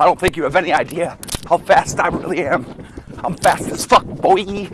I don't think you have any idea how fast I really am. I'm fast as fuck, boy.